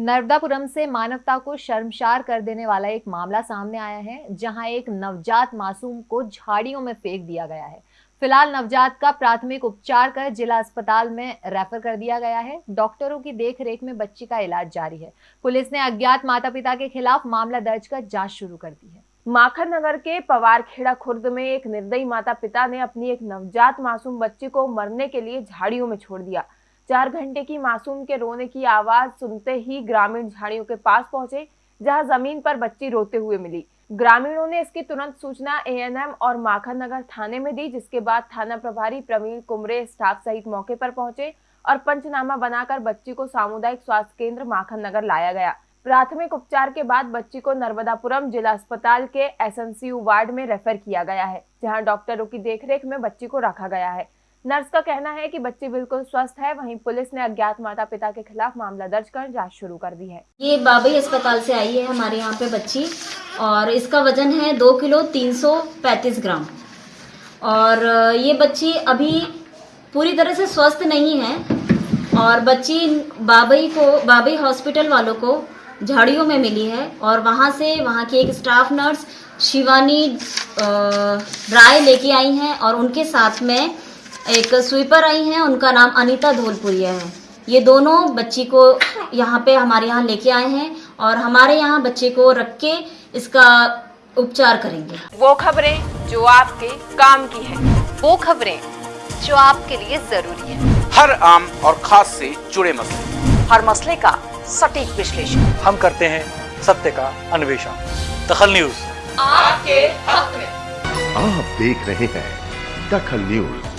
नर्मदापुरम से मानवता को शर्मसार कर देने वाला एक मामला सामने आया है, जहाँ एक नवजात मासूम को झाड़ियों में फेंक दिया गया है। फ़िलहाल नवजात का प्राथमिक उपचार कर जिला अस्पताल में रेफर कर दिया गया है। डॉक्टरों की देखरेख में बच्ची का इलाज जारी है। पुलिस ने अज्ञात माता पिता के खिलाफ मामला दर्ज कर जाँच शुरू कर दी है। माखन नगर के पवारखेड़ा खुर्द में एक निर्दयी माता पिता ने अपनी एक नवजात मासूम बच्ची को मरने के लिए झाड़ियों में छोड़ दिया। चार घंटे की मासूम के रोने की आवाज़ सुनते ही ग्रामीण झाड़ियों के पास पहुँचे, जहाँ ज़मीन पर बच्ची रोते हुए मिली। ग्रामीणों ने इसकी तुरंत सूचना एएनएम और माखन नगर थाने में दी, जिसके बाद थाना प्रभारी प्रवीण कुमरे स्टाफ सहित मौके पर पहुँचे और पंचनामा बनाकर बच्ची को सामुदायिक स्वास्थ्य केंद्र माखन नगर लाया गया। प्राथमिक उपचार के बाद बच्ची को नर्मदापुरम जिला अस्पताल के एसएनसीयू वार्ड में रेफर किया गया है, जहाँ डॉक्टरों की देखरेख में बच्ची को रखा गया है। नर्स का कहना है कि बच्ची बिल्कुल स्वस्थ है, वहीं पुलिस ने अज्ञात माता पिता के खिलाफ मामला दर्ज कर जाँच शुरू कर दी है। ये बाबई अस्पताल से आई है हमारे यहाँ पे बच्ची और इसका वज़न है दो किलो तीन सौ पैंतीस ग्राम। और ये बच्ची अभी पूरी तरह से स्वस्थ नहीं है और बच्ची बाबई को, बाबई हॉस्पिटल वालों को झाड़ियों में मिली है और वहाँ से, वहाँ की एक स्टाफ नर्स शिवानी राय लेके आई हैं और उनके साथ में एक स्वीपर आई हैं उनका नाम अनीता धोलपुरिया है। ये दोनों बच्ची को यहाँ पे हमारे यहाँ लेके आए हैं और हमारे यहाँ बच्चे को रख के इसका उपचार करेंगे। वो खबरें जो आपके काम की है वो खबरें जो आपके लिए ज़रूरी है। हर आम और खास से जुड़े मसले। हर मसले का सटीक विश्लेषण। हम करते हैं सत्य का अन्वेषण। दखल न्यूज़। आपके हक में आप देख रहे हैं दखल न्यूज़।